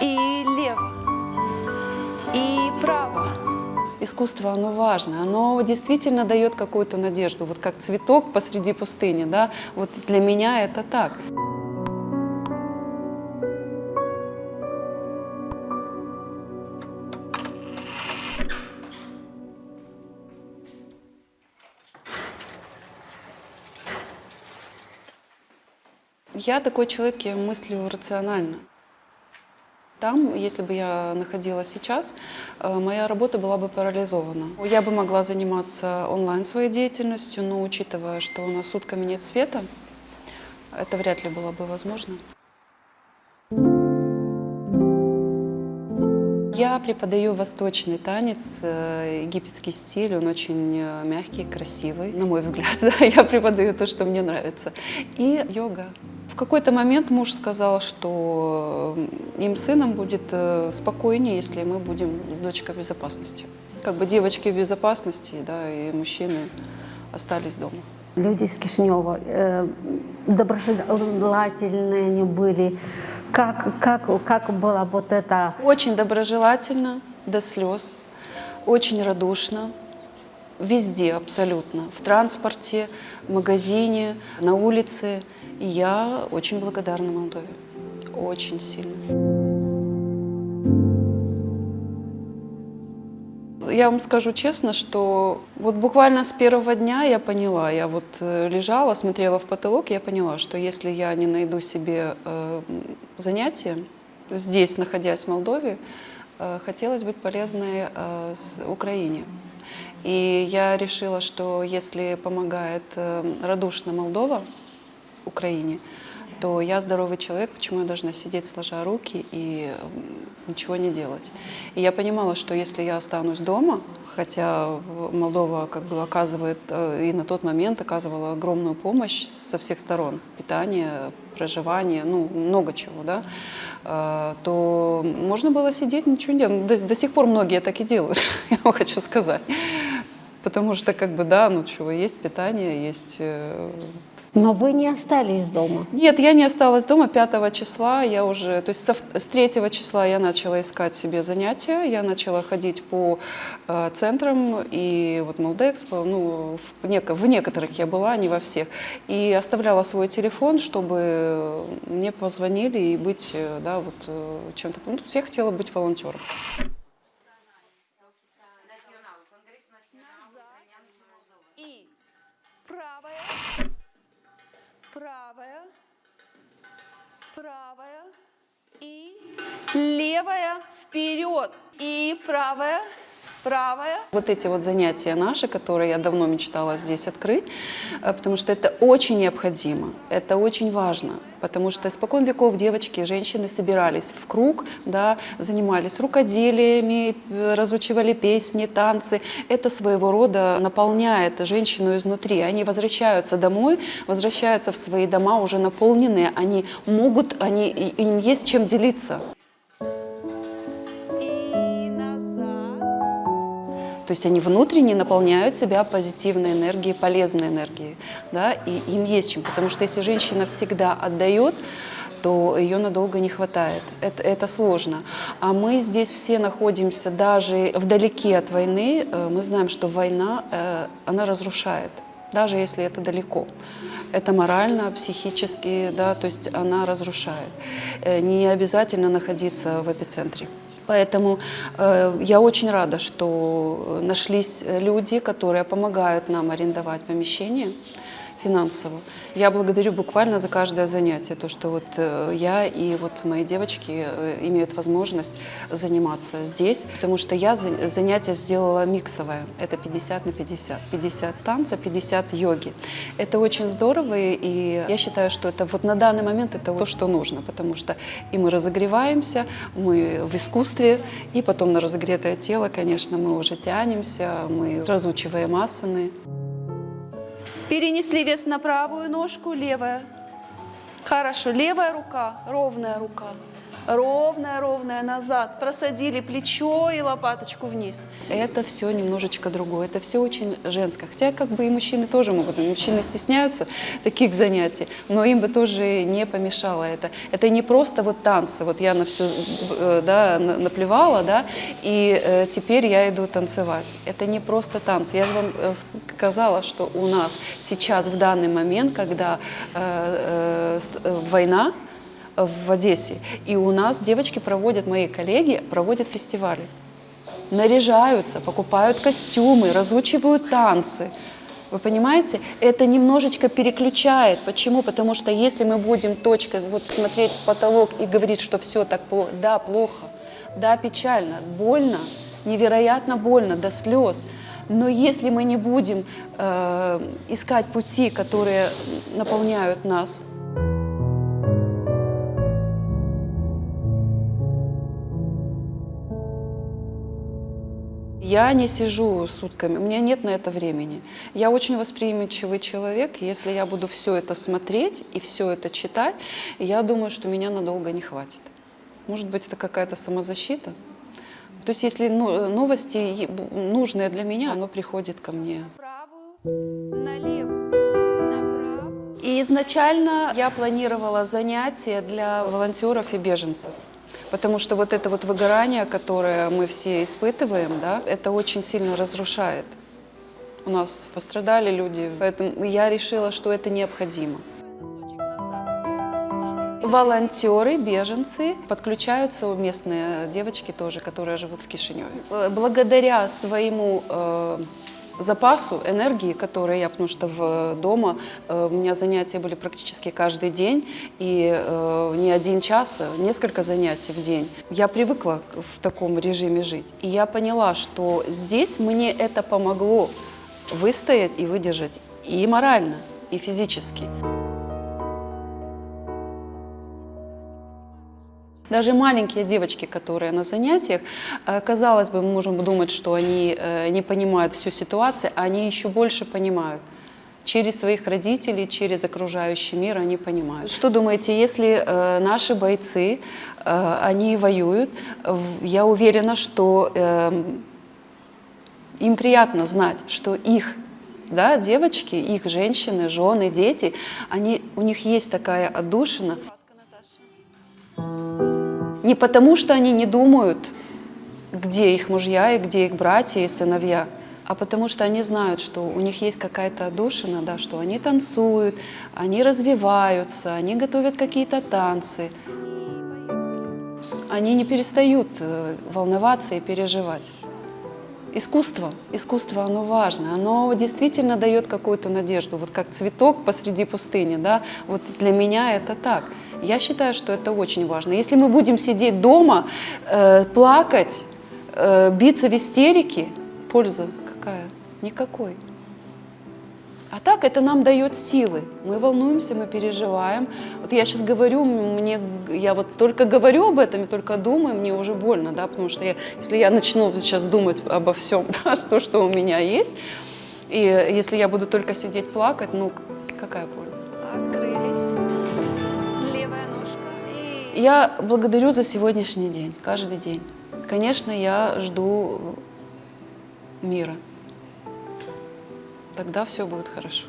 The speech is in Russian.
и лево, и право. Искусство, оно важно, оно действительно дает какую-то надежду, вот как цветок посреди пустыни, да, вот для меня это так. Я такой человек, я мыслю рационально. Там, если бы я находилась сейчас, э, моя работа была бы парализована. Я бы могла заниматься онлайн своей деятельностью, но учитывая, что у нас сутками нет света, это вряд ли было бы возможно. Я преподаю восточный танец, э, египетский стиль, он очень э, мягкий, красивый, на мой взгляд. Да, я преподаю то, что мне нравится. И йога. В какой-то момент муж сказал, что э, им сыном будет спокойнее, если мы будем с дочкой в безопасности. Как бы девочки в безопасности, да, и мужчины остались дома. Люди из Кишинева э, доброжелательные они были, как, как, как было вот это? Очень доброжелательно, до слез, очень радушно, везде абсолютно, в транспорте, в магазине, на улице. Я очень благодарна Молдове, очень сильно. я вам скажу честно, что вот буквально с первого дня я поняла, я вот э, лежала, смотрела в потолок, я поняла, что если я не найду себе э, занятие здесь, находясь в Молдове, э, хотелось быть полезной э, Украине. И я решила, что если помогает э, радушно Молдова Украине, то я здоровый человек, почему я должна сидеть сложа руки и ничего не делать. И я понимала, что если я останусь дома, хотя Молдова как бы оказывает э, и на тот момент оказывала огромную помощь со всех сторон, питание, проживание, ну, много чего, да, э, то можно было сидеть, ничего не делать. До, до сих пор многие так и делают, я вам хочу сказать. Потому что, как бы, да, ну чего, есть питание, есть э, но вы не остались дома? Нет, я не осталась дома 5 числа. Я уже, то есть с 3 числа я начала искать себе занятия. Я начала ходить по э, центрам и вот Молдекспо, ну, в, нек в некоторых я была, не во всех. И оставляла свой телефон, чтобы мне позвонили и быть, э, да, вот э, чем-то. Ну, я хотела быть волонтером. Правая, правая и левая вперед. И правая правая. Вот эти вот занятия наши, которые я давно мечтала здесь открыть, э, потому что это очень необходимо, это очень важно, потому что испокон веков девочки, женщины собирались в круг, да, занимались рукоделиями, э, разучивали песни, танцы. Это своего рода наполняет женщину изнутри. Они возвращаются домой, возвращаются в свои дома уже наполненные, они могут, они, им есть чем делиться. То есть они внутренне наполняют себя позитивной энергией, полезной энергией. Да? И им есть чем. Потому что если женщина всегда отдает, то ее надолго не хватает. Это, это сложно. А мы здесь все находимся даже вдалеке от войны. Э, мы знаем, что война, э, она разрушает, даже если это далеко. Это морально, психически, да, то есть она разрушает. Э, не обязательно находиться в эпицентре. Поэтому э, я очень рада, что нашлись люди, которые помогают нам арендовать помещение финансово. Я благодарю буквально за каждое занятие, то, что вот э, я и вот мои девочки э, имеют возможность заниматься здесь, потому что я занятие сделала миксовое, это 50 на 50, 50 танца, 50 йоги. Это очень здорово, и я считаю, что это вот на данный момент это то, что нужно, потому что и мы разогреваемся, мы в искусстве, и потом на разогретое тело, конечно, мы уже тянемся, мы разучиваем асаны. Перенесли вес на правую ножку, левая. Хорошо, левая рука, ровная рука. Ровная-ровная назад, просадили плечо и лопаточку вниз. Это все немножечко другое, это все очень женское. Хотя как бы и мужчины тоже могут, мужчины стесняются таких занятий, но им бы тоже не помешало это. Это не просто вот танцы, вот я на все да, наплевала, да, и э, теперь я иду танцевать. Это не просто танцы. Я вам э, сказала, что у нас сейчас в данный момент, когда э, э, война, в Одессе. И у нас девочки проводят, мои коллеги проводят фестивали. Наряжаются, покупают костюмы, разучивают танцы. Вы понимаете? Это немножечко переключает. Почему? Потому что если мы будем точкой вот смотреть в потолок и говорить, что все так плохо, да, плохо, да, печально, больно, невероятно больно, до слез. Но если мы не будем э, искать пути, которые наполняют нас Я не сижу сутками, у меня нет на это времени. Я очень восприимчивый человек, если я буду все это смотреть и все это читать, я думаю, что меня надолго не хватит. Может быть, это какая-то самозащита? То есть, если ну, новости нужные для меня, оно приходит ко мне. И изначально я планировала занятия для волонтеров и беженцев. Потому что вот это вот выгорание, которое мы все испытываем, да, это очень сильно разрушает. У нас пострадали люди, поэтому я решила, что это необходимо. Волонтеры, беженцы подключаются, местные девочки тоже, которые живут в Кишиневе. Благодаря своему э, запасу энергии, которые я, потому что в, дома э, у меня занятия были практически каждый день, и э, не один час, а несколько занятий в день. Я привыкла в таком режиме жить, и я поняла, что здесь мне это помогло выстоять и выдержать и морально, и физически. Даже маленькие девочки, которые на занятиях, э, казалось бы, мы можем думать, что они э, не понимают всю ситуацию, а они еще больше понимают. Через своих родителей, через окружающий мир они понимают. Что думаете, если э, наши бойцы, они воюют, я уверена, что эм, им приятно знать, что их да, девочки, их женщины, жены, дети, они, у них есть такая отдушина. Не потому, что они не думают, где их мужья и где их братья и сыновья, а потому что они знают, что у них есть какая-то отдушина, да, что они танцуют, они развиваются, они готовят какие-то танцы. Они не перестают э, волноваться и переживать. Искусство, искусство, оно важно, оно действительно дает какую-то надежду, вот как цветок посреди пустыни, да, вот для меня это так. Я считаю, что это очень важно. Если мы будем сидеть дома, э, плакать, э, биться в истерике, польза какая? Никакой. А так это нам дает силы. Мы волнуемся, мы переживаем. Вот я сейчас говорю, мне, я вот только говорю об этом и только думаю, мне уже больно, да, потому что я, если я начну сейчас думать обо всем, да, то, что у меня есть, и если я буду только сидеть плакать, ну какая польза? Я благодарю за сегодняшний день, каждый день. Конечно, я жду мира тогда все будет хорошо.